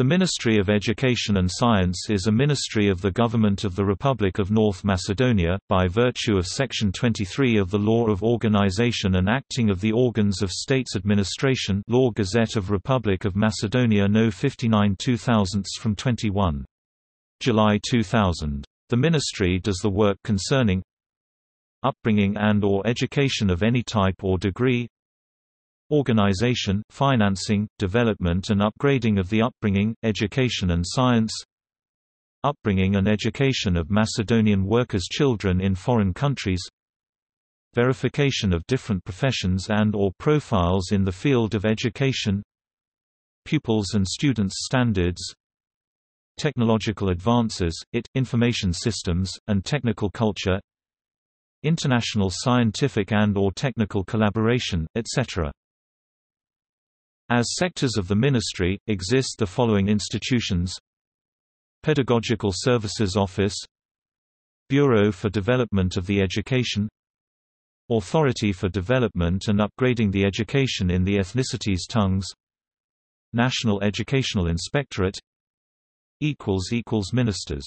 The Ministry of Education and Science is a ministry of the Government of the Republic of North Macedonia, by virtue of Section 23 of the Law of Organization and Acting of the Organs of States Administration Law Gazette of Republic of Macedonia No 59 2000 from 21. July 2000. The ministry does the work concerning upbringing and or education of any type or degree organization, financing, development and upgrading of the upbringing, education and science upbringing and education of Macedonian workers' children in foreign countries verification of different professions and or profiles in the field of education pupils and students standards technological advances, IT, information systems, and technical culture international scientific and or technical collaboration, etc. As sectors of the ministry, exist the following institutions. Pedagogical Services Office. Bureau for Development of the Education. Authority for Development and Upgrading the Education in the Ethnicities Tongues. National Educational Inspectorate. Ministers